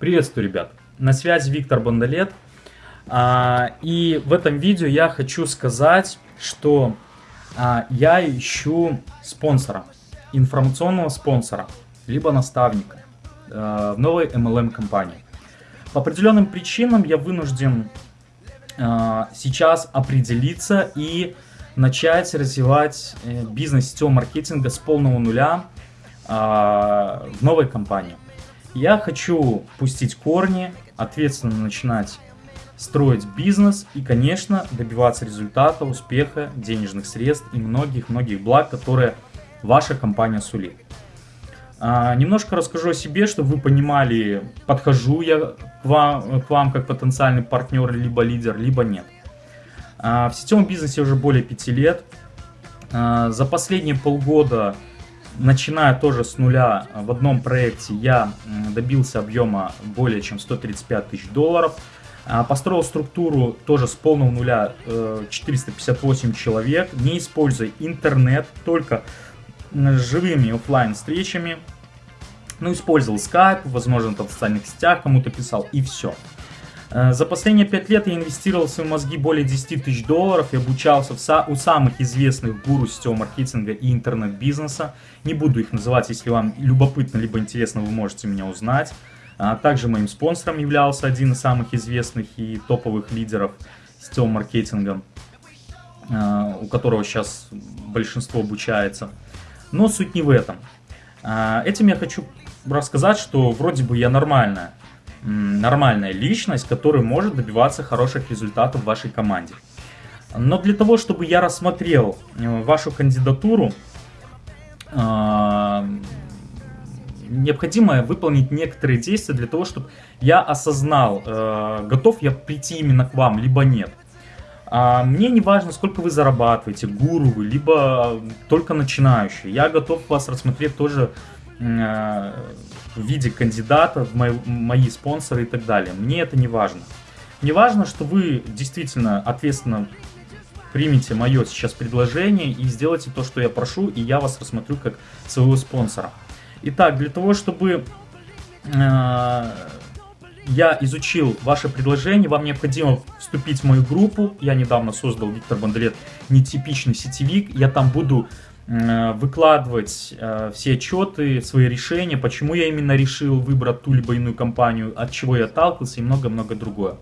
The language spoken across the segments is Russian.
Приветствую, ребят! На связи Виктор Бондолет. А, и в этом видео я хочу сказать, что а, я ищу спонсора, информационного спонсора, либо наставника а, в новой MLM компании. По определенным причинам я вынужден сейчас определиться и начать развивать э, бизнес сетевого маркетинга с полного нуля в новой компании. Я хочу пустить корни, ответственно начинать строить бизнес и, конечно, добиваться результата, успеха, денежных средств и многих-многих благ, которые ваша компания сулит. А, немножко расскажу о себе, чтобы вы понимали, подхожу я к вам, к вам как потенциальный партнер, либо лидер, либо нет. А, в сетевом бизнесе уже более 5 лет. А, за последние полгода начиная тоже с нуля в одном проекте, я добился объема более чем 135 тысяч долларов. А, построил структуру тоже с полного нуля 458 э, человек, не используя интернет, только живыми офлайн встречами. Ну, использовал Skype, возможно, там в социальных сетях кому-то писал, и все. Э, за последние 5 лет я инвестировал в свои мозги более 10 тысяч долларов и обучался в у самых известных гуру сетевого маркетинга и интернет-бизнеса. Не буду их называть, если вам любопытно либо интересно, вы можете меня узнать. А также моим спонсором являлся один из самых известных и топовых лидеров сетевого маркетинга, э, у которого сейчас большинство обучается. Но суть не в этом. Э, этим я хочу рассказать, что вроде бы я нормальная нормальная личность, которая может добиваться хороших результатов в вашей команде. Но для того, чтобы я рассмотрел э, вашу кандидатуру, э, необходимо выполнить некоторые действия для того, чтобы я осознал, э, готов я прийти именно к вам, либо нет. А мне не важно, сколько вы зарабатываете, гуру вы, либо только начинающий. Я готов вас рассмотреть тоже в виде кандидата, в мои, мои спонсоры и так далее. Мне это не важно. Мне важно, что вы действительно ответственно примите мое сейчас предложение и сделайте то, что я прошу, и я вас рассмотрю как своего спонсора. Итак, для того, чтобы э, я изучил ваше предложение, вам необходимо вступить в мою группу. Я недавно создал Виктор Бондарет нетипичный сетевик. Я там буду Э, выкладывать э, все отчеты, свои решения, почему я именно решил выбрать ту либо иную компанию, от чего я отталкивался и много-много другое.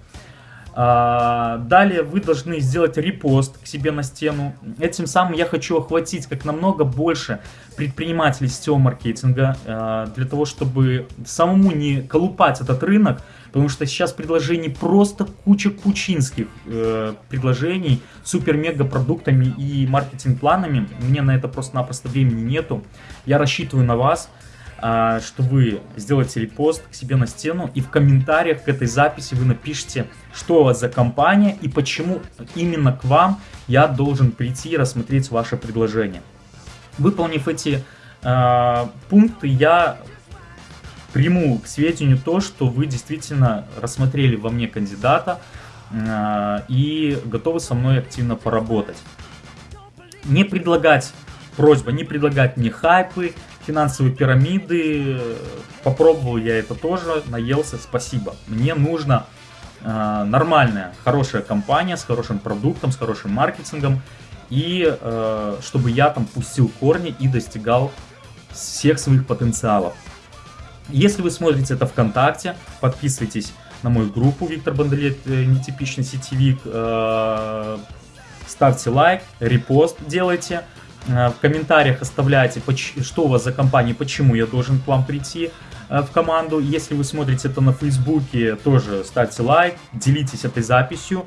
А, далее вы должны сделать репост к себе на стену. Этим самым я хочу охватить как намного больше предпринимателей сетевого маркетинга, э, для того, чтобы самому не колупать этот рынок, потому что сейчас предложений просто куча кучинских э, предложений, супер-мега продуктами и маркетинг-планами. Мне на это просто-напросто времени нету. Я рассчитываю на вас, э, что вы сделаете репост к себе на стену и в комментариях к этой записи вы напишите, что у вас за компания и почему именно к вам я должен прийти и рассмотреть ваше предложение. Выполнив эти э, пункты, я приму к сведению то, что вы действительно рассмотрели во мне кандидата э, и готовы со мной активно поработать. Не предлагать, просьба, не предлагать мне хайпы, финансовые пирамиды. Попробовал я это тоже, наелся, спасибо. Мне нужно э, нормальная, хорошая компания с хорошим продуктом, с хорошим маркетингом. И э, чтобы я там пустил корни и достигал всех своих потенциалов. Если вы смотрите это ВКонтакте, подписывайтесь на мою группу Виктор Бондарет, э, нетипичный сетевик, э, ставьте лайк, репост делайте, э, в комментариях оставляйте, что у вас за компания, почему я должен к вам прийти в команду. Если вы смотрите это на Фейсбуке, тоже ставьте лайк, делитесь этой записью,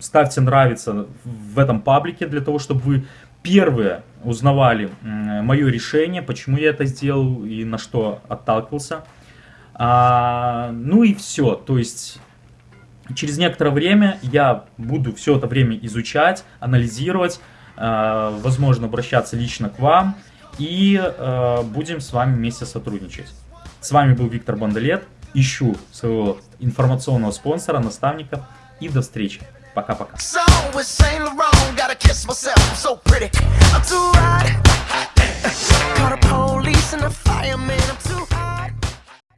ставьте нравится в этом паблике для того, чтобы вы первые узнавали мое решение, почему я это сделал и на что отталкивался. А, ну и все, то есть через некоторое время я буду все это время изучать, анализировать, а, возможно обращаться лично к вам и а, будем с вами вместе сотрудничать. С вами был Виктор Бондолет, ищу своего информационного спонсора, наставника и до встречи. Пока, пока. So with Saint Laurent, gotta kiss myself. So pretty. I'm too the police and the fireman. I'm